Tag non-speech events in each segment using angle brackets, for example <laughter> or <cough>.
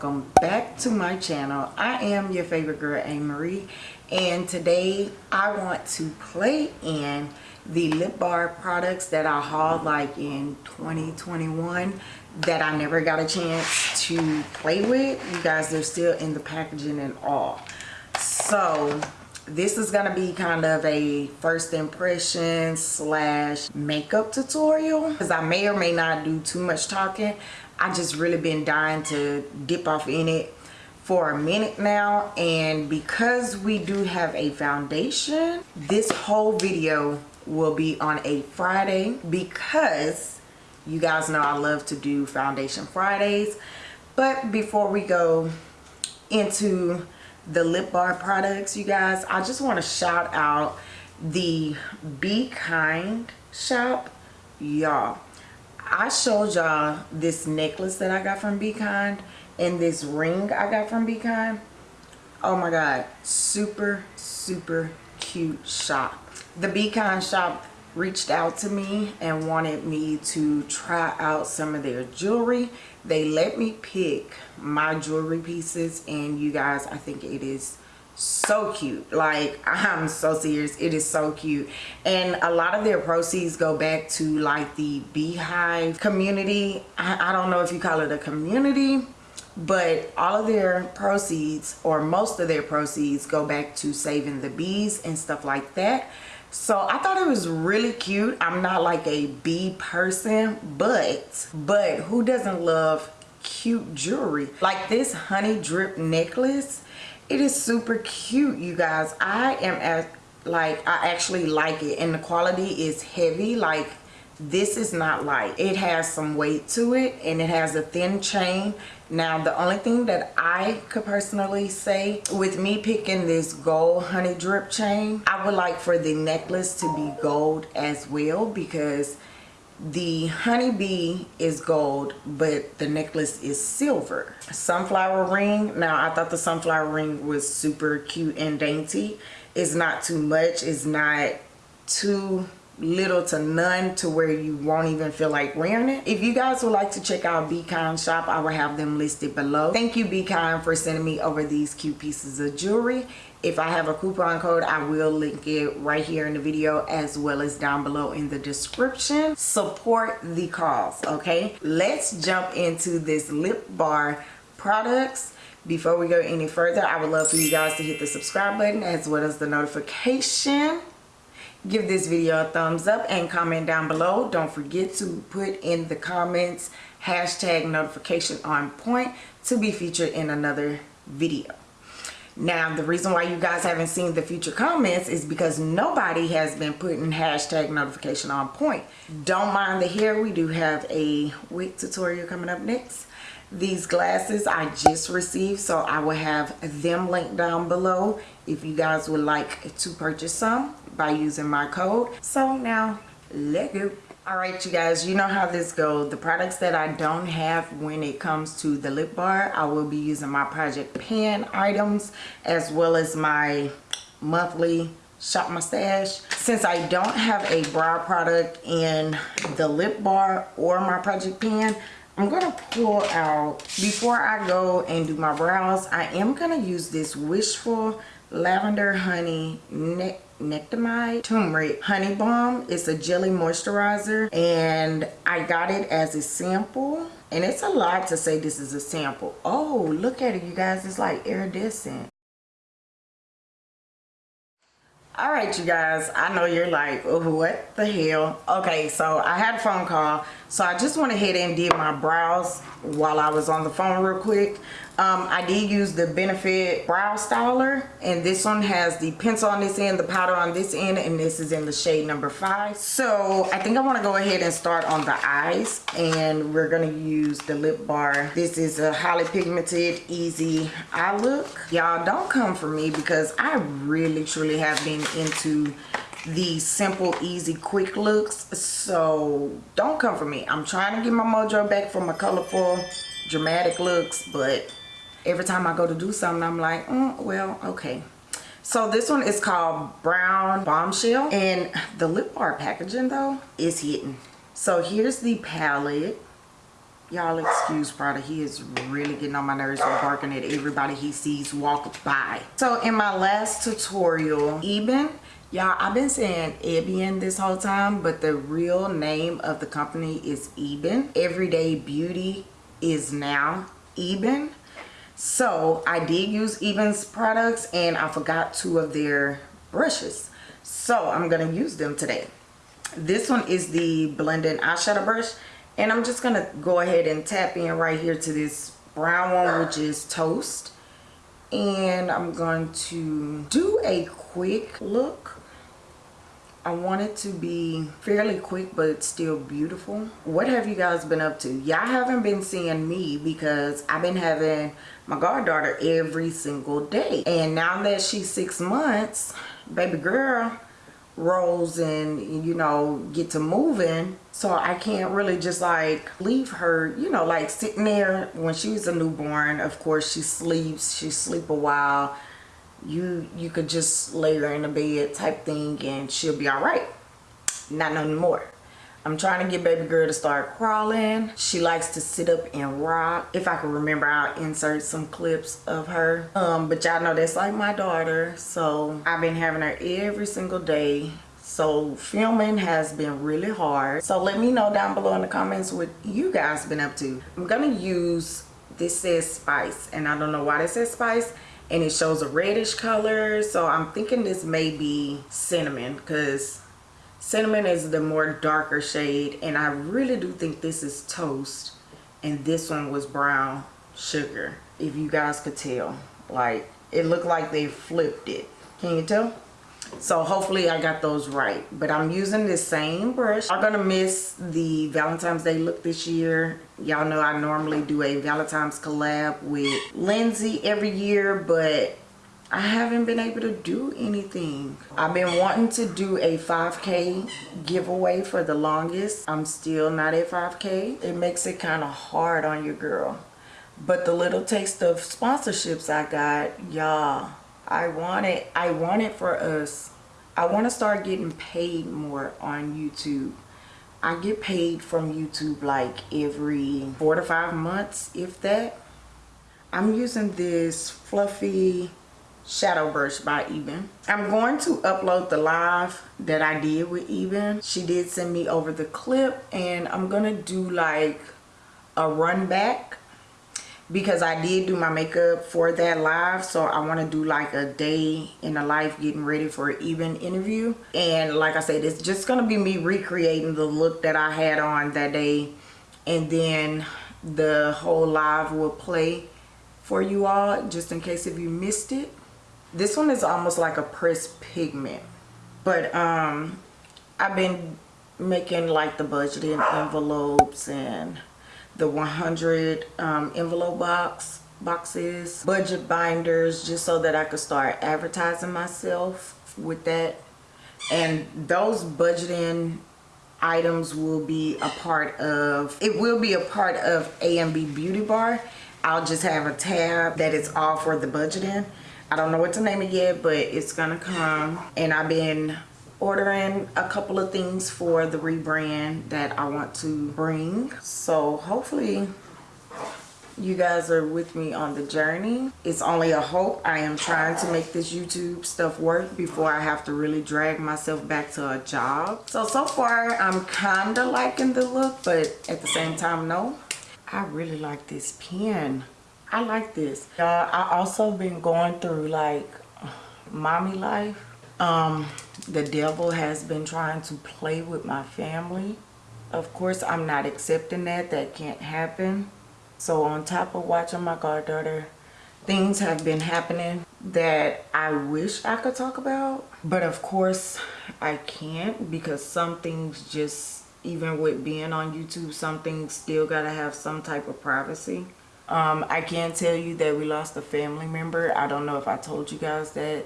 welcome back to my channel. I am your favorite girl a marie and today i want to play in the lip bar products that i hauled like in 2021 that i never got a chance to play with. You guys they're still in the packaging and all. So this is gonna be kind of a first impression slash makeup tutorial because i may or may not do too much talking I just really been dying to dip off in it for a minute now and because we do have a foundation this whole video will be on a Friday because you guys know I love to do foundation Fridays. But before we go into the lip bar products you guys I just want to shout out the be kind shop y'all I showed y'all this necklace that I got from Be Kind and this ring I got from Be Kind. Oh my God, super, super cute shop. The Be Kind shop reached out to me and wanted me to try out some of their jewelry. They let me pick my jewelry pieces and you guys, I think it is so cute. Like i'm so serious. It is so cute. And a lot of their proceeds go back to like the beehive community. I, I, don't know if you call it a community but all of their proceeds or most of their proceeds go back to saving the bees and stuff like that. So i thought it was really cute. I'm not like a bee person but but who doesn't love cute jewelry? Like this honey drip necklace it is super cute you guys. I am at like i actually like it and the quality is heavy. Like this is not light. It has some weight to it and it has a thin chain. Now the only thing that i could personally say with me picking this gold honey drip chain i would like for the necklace to be gold as well because the honeybee is gold but the necklace is silver. Sunflower ring. Now i thought the sunflower ring was super cute and dainty. It's not too much. It's not too little to none to where you won't even feel like wearing it if you guys would like to check out be kind shop i will have them listed below thank you be kind for sending me over these cute pieces of jewelry if I have a coupon code, I will link it right here in the video as well as down below in the description. Support the cause, okay? Let's jump into this lip bar products. Before we go any further, I would love for you guys to hit the subscribe button as well as the notification. Give this video a thumbs up and comment down below. Don't forget to put in the comments hashtag notification on point to be featured in another video. Now, the reason why you guys haven't seen the future comments is because nobody has been putting hashtag notification on point. Don't mind the hair. We do have a wig tutorial coming up next. These glasses I just received, so I will have them linked down below if you guys would like to purchase some by using my code. So now, let go. All right you guys you know how this goes. The products that i don't have when it comes to the lip bar i will be using my project pan items as well as my monthly shop my stash since i don't have a brow product in the lip bar or my project pan i'm gonna pull out before i go and do my brows i am gonna use this wishful lavender honey neck Nectamide Turmeric Honey Balm. It's a jelly moisturizer and I got it as a sample. And it's a lot to say this is a sample. Oh, look at it, you guys. It's like iridescent all right you guys i know you're like what the hell? Okay so i had a phone call so i just went ahead and did my brows while i was on the phone real quick um, I did use the Benefit Brow Styler and this one has the pencil on this end, the powder on this end, and this is in the shade number five. So I think I want to go ahead and start on the eyes and we're going to use the lip bar. This is a highly pigmented, easy eye look. Y'all don't come for me because I really truly have been into the simple easy quick looks so don't come for me i'm trying to get my mojo back from my colorful dramatic looks but every time I go to do something, I'm like, mm, well, okay. So this one is called Brown Bombshell. And the lip bar packaging though is hidden. So here's the palette. y'all excuse Prada. He is really getting on my nerves with barking at everybody he sees walk by. So in my last tutorial, Eben, y'all, I've been saying Ebian this whole time, but the real name of the company is Eben. Everyday Beauty is now Eben. So I did use Eben's products and I forgot two of their brushes. So I'm to use them today. This one is the blending eyeshadow brush and I'm just gonna go ahead and tap in right here to this brown one which is toast and I'm going to do a quick look I want it to be fairly quick but still beautiful. What have you guys been up to? Y'all haven't been seeing me because I've been having my goddaughter every single day. And now that she's six months baby girl rolls and you know get to moving. So I can't really just like leave her you know like sitting there. When she was a newborn of course she sleeps. She sleep a while you you could just lay her in the bed type thing and she'll be all right not no more I'm trying to get baby girl to start crawling. She likes to sit up and rock. If I can remember, I'll insert some clips of her. Um, but y'all know that's like my daughter. So I've been having her every single day. So filming has been really hard. So let me know down below in the comments what you guys been up to. I'm gonna use, this says spice and I don't know why this says spice and it shows a reddish color. So I'm thinking this may be cinnamon because cinnamon is the more darker shade and I really do think this is toast and this one was brown sugar if you guys could tell. Like it looked like they flipped it. Can you tell so hopefully I got those right but I'm using this same brush I'm gonna miss the Valentine's Day look this year y'all know I normally do a Valentine's collab with Lindsay every year but I haven't been able to do anything. I've been wanting to do a 5k giveaway for the longest. I'm still not at 5k. It makes it kind of hard on your girl. But the little taste of sponsorships I got, y'all, I want it. I want it for us. I want to start getting paid more on YouTube. I get paid from YouTube like every four to five months, if that. I'm using this fluffy shadow brush by Eben. I'm going to upload the live that I did with Eben. She did send me over the clip and I'm going to do like a run back because I did do my makeup for that live so I want to do like a day in the life getting ready for an Eben interview. And like I said it's just to be me recreating the look that I had on that day. And then the whole live will play for you all just in case if you missed it. This one is almost like a pressed pigment but um i've been making like the budgeting envelopes and the 100 um, envelope box boxes budget binders just so that i could start advertising myself with that. And those budgeting items will be a part of it will be a part of amb beauty bar. I'll just have a tab that is all for the budgeting. I don't know what to name it yet, but it's gonna come. And I've been ordering a couple of things for the rebrand that I want to bring. So hopefully you guys are with me on the journey. It's only a hope. I am trying to make this YouTube stuff work before I have to really drag myself back to a job. So, so far I'm kind of liking the look, but at the same time, no. I really like this pen. I like this. I also been going through like mommy life. Um, the devil has been trying to play with my family. Of course, I'm not accepting that. That can't happen. So on top of watching my goddaughter, things have been happening that I wish I could talk about. But of course, I can't because some things just, even with being on YouTube, some things still gotta have some type of privacy. Um, I can tell you that we lost a family member. I don't know if I told you guys that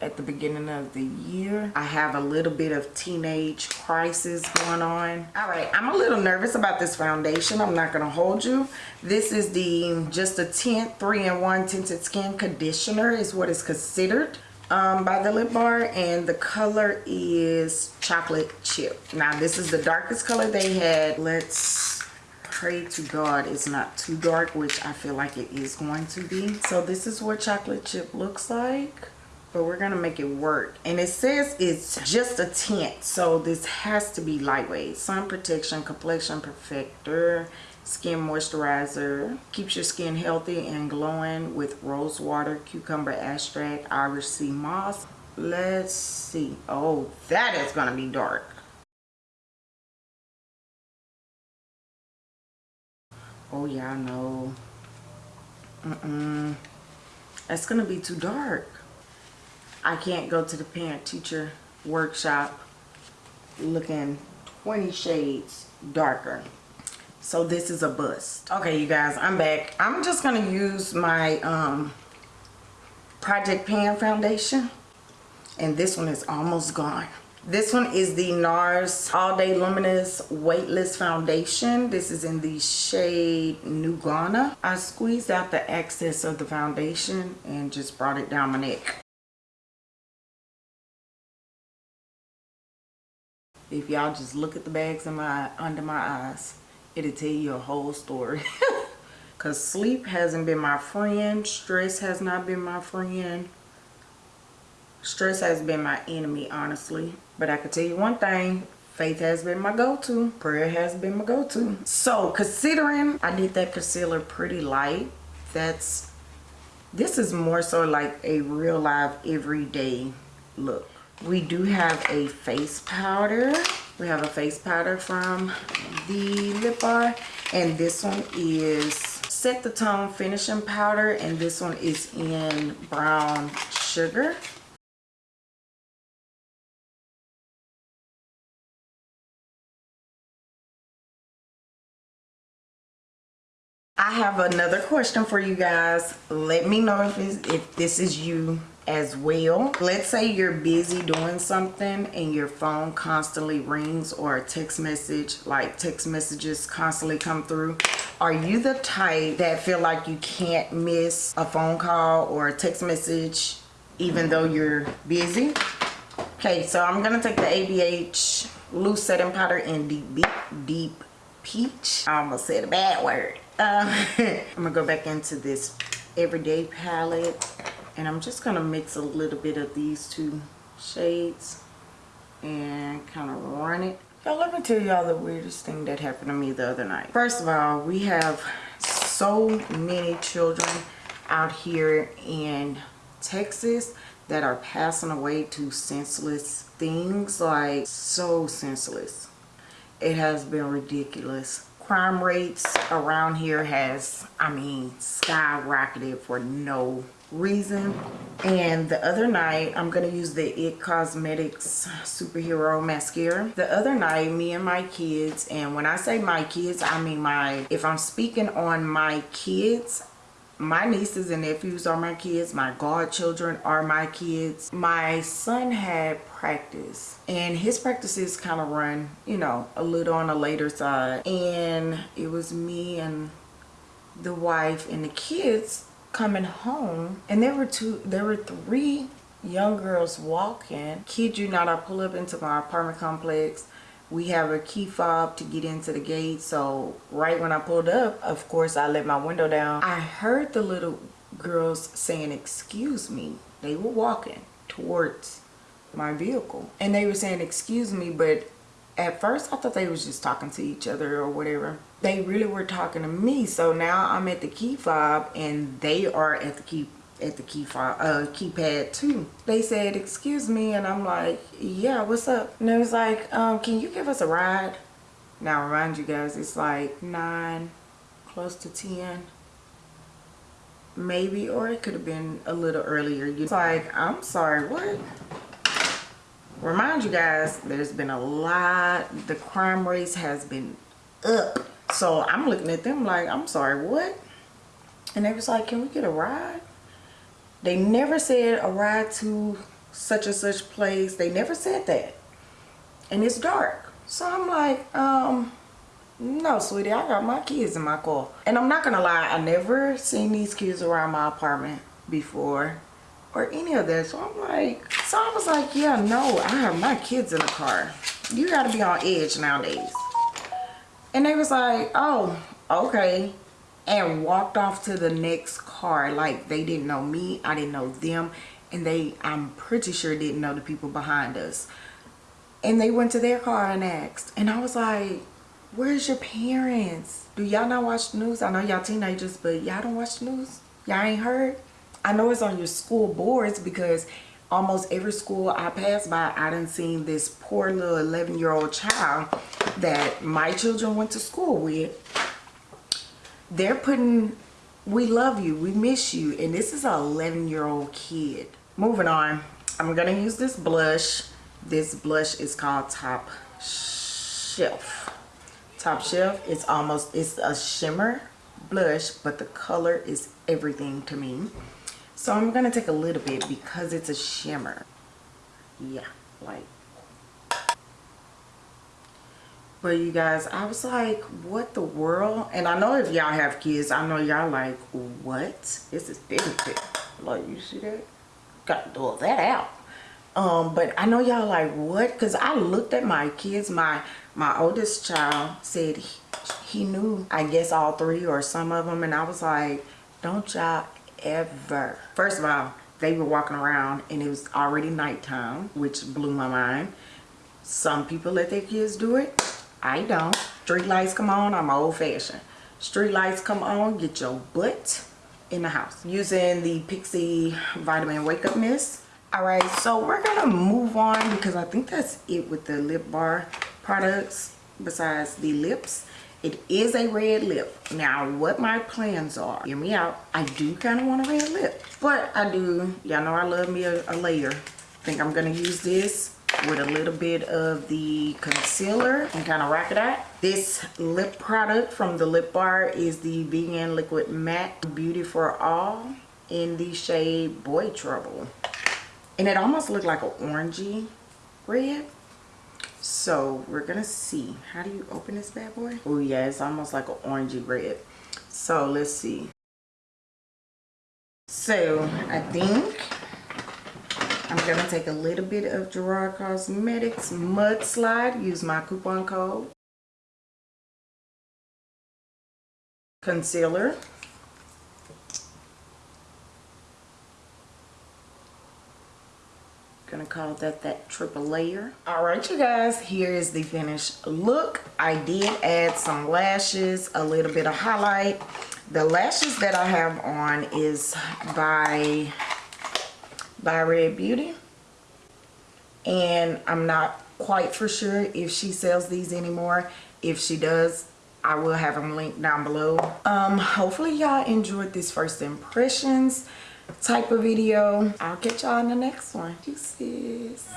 at the beginning of the year. I have a little bit of teenage crisis going on. All right, I'm a little nervous about this foundation. I'm not gonna hold you. This is the Just a Tint 3-in-1 Tinted Skin Conditioner is what is considered um, by the Lip Bar and the color is chocolate chip. Now this is the darkest color they had. Let's pray to God it's not too dark, which I feel like it is going to be. So this is what chocolate chip looks like. But we're to make it work. And it says it's just a tint. So this has to be lightweight. Sun protection, complexion perfector, skin moisturizer. Keeps your skin healthy and glowing with rose water, cucumber extract, Irish sea moss. Let's see. Oh, that is to be dark. Oh yeah, I know. Mm-mm. That's gonna be too dark. I can't go to the parent teacher workshop looking 20 shades darker. So this is a bust. Okay, you guys, I'm back. I'm just gonna use my um, Project Pan foundation. And this one is almost gone. This one is the NARS All Day Luminous Weightless Foundation. This is in the shade New Guinea. I squeezed out the excess of the foundation and just brought it down my neck. If y'all just look at the bags in my under my eyes, it'll tell you a whole story. <laughs> Cause sleep hasn't been my friend, stress has not been my friend. Stress has been my enemy, honestly. But I can tell you one thing, faith has been my go-to. Prayer has been my go-to. So considering I did that concealer pretty light, that's, this is more so like a real life everyday look. We do have a face powder. We have a face powder from the Lip Bar. And this one is Set the Tone Finishing Powder. And this one is in Brown Sugar. I have another question for you guys. Let me know if, if this is you as well. Let's say you're busy doing something and your phone constantly rings or a text message, like text messages constantly come through. Are you the type that feel like you can't miss a phone call or a text message even though you're busy? Okay, so I'm going to take the ABH loose setting powder in deep, deep, deep peach. I almost said a bad word. Um, <laughs> I'm gonna go back into this everyday palette and I'm just gonna mix a little bit of these two shades and kind of run it. Y'all, let me tell y'all the weirdest thing that happened to me the other night. First of all, we have so many children out here in Texas that are passing away to senseless things like so senseless it has been ridiculous crime rates around here has i mean skyrocketed for no reason. And the other night i'm gonna use the it cosmetics superhero mascara. The other night me and my kids and when i say my kids i mean my if i'm speaking on my kids my nieces and nephews are my kids. My godchildren are my kids. My son had practice and his practices kind of run you know a little on the later side. And it was me and the wife and the kids coming home and there were two there were three young girls walking. Kid you not i pull up into my apartment complex we have a key fob to get into the gate. So right when i pulled up of course i let my window down. I heard the little girls saying excuse me. They were walking towards my vehicle. And they were saying excuse me but at first i thought they was just talking to each other or whatever. They really were talking to me. So now i'm at the key fob and they are at the key at the key file, uh, keypad too. They said, excuse me, and I'm like, yeah, what's up? And it was like, um, can you give us a ride? Now, remind you guys, it's like 9, close to 10, maybe, or it could have been a little earlier. It's like, I'm sorry, what? Remind you guys, there's been a lot, the crime rates has been up. So I'm looking at them like, I'm sorry, what? And they was like, can we get a ride? They never said a ride to such and such place. They never said that. And it's dark. So I'm like, um, no, sweetie, I got my kids in my car. And I'm not gonna lie, I never seen these kids around my apartment before or any of that. So I'm like, so I was like, yeah, no, I have my kids in the car. You gotta be on edge nowadays. And they was like, oh, okay. And walked off to the next car. Like they didn't know me. I didn't know them. And they, I'm pretty sure didn't know the people behind us. And they went to their car and asked. And I was like, where's your parents? Do y'all not watch the news? I know y'all teenagers, but y'all don't watch the news? Y'all ain't heard? I know it's on your school boards because almost every school I pass by, I done seen this poor little 11 year old child that my children went to school with. They're putting, we love you, we miss you. And this is an 11 year old kid. Moving on, I'm gonna use this blush. This blush is called Top Shelf. Top Shelf, it's almost, it's a shimmer blush, but the color is everything to me. So I'm gonna take a little bit because it's a shimmer. Yeah, like. But you guys, I was like, what the world? And I know if y'all have kids, I know y'all like, what? This is difficult. Like, you see that? Got to do that out. Um, but I know y'all like, what? Because I looked at my kids. My my oldest child said he, he knew, I guess, all three or some of them. And I was like, don't y'all ever. First of all, they were walking around and it was already nighttime, which blew my mind. Some people let their kids do it. I don't. Street lights come on, I'm old fashioned. Street lights come on, get your butt in the house. Using the Pixi Vitamin Wake Up Mist. Alright, so we're gonna move on because I think that's it with the lip bar products besides the lips. It is a red lip. Now, what my plans are, hear me out. I do kind of want a red lip, but I do, y'all know I love me a, a layer. think I'm gonna use this with a little bit of the concealer and kind of rock it out. This lip product from the Lip Bar is the Vegan Liquid Matte Beauty for All in the shade Boy Trouble. And it almost looked like an orangey red. So we're gonna see. How do you open this bad boy? Oh yeah it's almost like an orangey red. So let's see. So i think i'm gonna take a little bit of gerard cosmetics mudslide. Use my coupon code. Concealer. Gonna call that that triple layer. All right you guys here is the finished look. I did add some lashes a little bit of highlight. The lashes that i have on is by by Red Beauty. And I'm not quite for sure if she sells these anymore. If she does, I will have them linked down below. Um, hopefully y'all enjoyed this first impressions type of video. I'll catch y'all in the next one. Deuces.